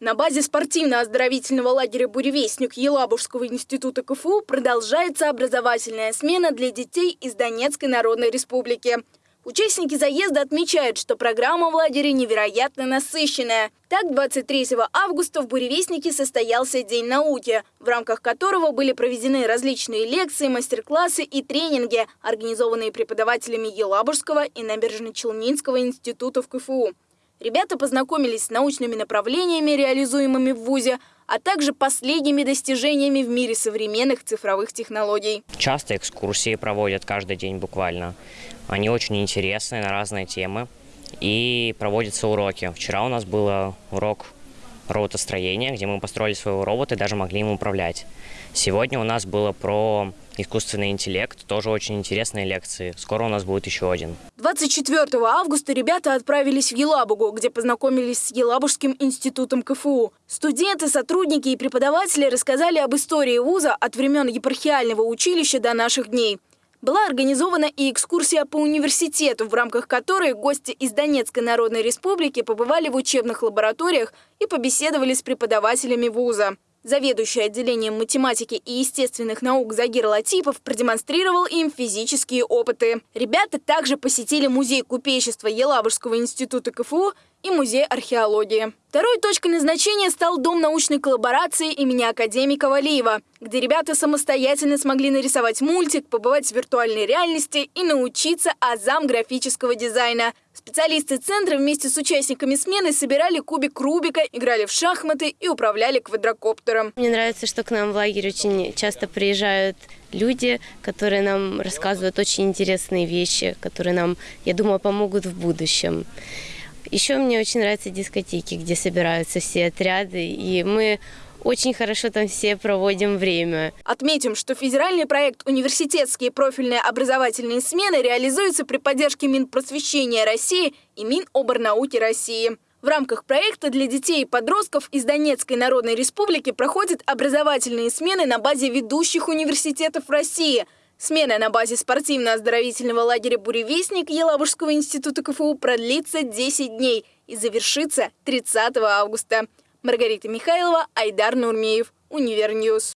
На базе спортивно-оздоровительного лагеря «Буревестник» Елабужского института КФУ продолжается образовательная смена для детей из Донецкой Народной Республики. Участники заезда отмечают, что программа в лагере невероятно насыщенная. Так, 23 августа в «Буревестнике» состоялся День науки, в рамках которого были проведены различные лекции, мастер-классы и тренинги, организованные преподавателями Елабужского и Набережно-Челнинского институтов КФУ. Ребята познакомились с научными направлениями, реализуемыми в ВУЗе, а также последними достижениями в мире современных цифровых технологий. Часто экскурсии проводят каждый день буквально. Они очень интересные на разные темы. И проводятся уроки. Вчера у нас был урок роботостроения, где мы построили своего робота и даже могли им управлять. Сегодня у нас было про искусственный интеллект. Тоже очень интересные лекции. Скоро у нас будет еще один. 24 августа ребята отправились в Елабугу, где познакомились с Елабужским институтом КФУ. Студенты, сотрудники и преподаватели рассказали об истории вуза от времен епархиального училища до наших дней. Была организована и экскурсия по университету, в рамках которой гости из Донецкой Народной Республики побывали в учебных лабораториях и побеседовали с преподавателями вуза. Заведующий отделением математики и естественных наук Загир Латипов продемонстрировал им физические опыты. Ребята также посетили музей купечества Елабужского института КФУ и музей археологии. Второй точкой назначения стал Дом научной коллаборации имени академика Валиева, где ребята самостоятельно смогли нарисовать мультик, побывать в виртуальной реальности и научиться азам графического дизайна. Специалисты центра вместе с участниками смены собирали кубик Рубика, играли в шахматы и управляли квадрокоптером. Мне нравится, что к нам в лагерь очень часто приезжают люди, которые нам рассказывают очень интересные вещи, которые нам, я думаю, помогут в будущем. Еще мне очень нравятся дискотеки, где собираются все отряды, и мы очень хорошо там все проводим время. Отметим, что федеральный проект «Университетские профильные образовательные смены» реализуется при поддержке Минпросвещения России и Миноборнауки России. В рамках проекта для детей и подростков из Донецкой Народной Республики проходят образовательные смены на базе ведущих университетов России – Смена на базе спортивно-оздоровительного лагеря «Буревестник» Елабужского института КФУ продлится 10 дней и завершится 30 августа. Маргарита Михайлова, Айдар Нурмеев, Univer News.